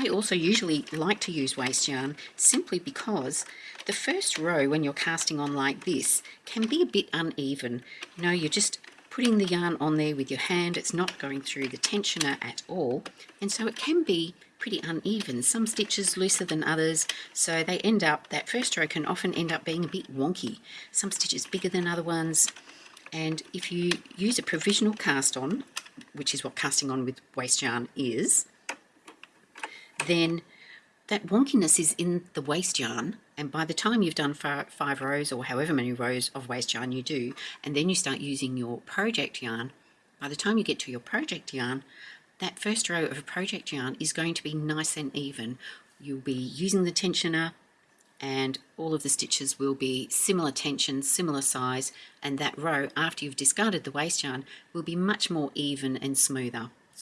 I also usually like to use waste yarn simply because the first row when you're casting on like this can be a bit uneven. You know, you're just putting the yarn on there with your hand, it's not going through the tensioner at all, and so it can be pretty uneven. Some stitches looser than others, so they end up, that first row can often end up being a bit wonky. Some stitches bigger than other ones, and if you use a provisional cast on, which is what casting on with waste yarn is, then that wonkiness is in the waste yarn and by the time you've done five, rows or however many rows of waste yarn you do and then you start using your project yarn by the time you get to your project yarn that first row of a project yarn is going to be nice and even you'll be using the tensioner and all of the stitches will be similar tension, similar size, and that row, after you've discarded the waste yarn, will be much more even and smoother.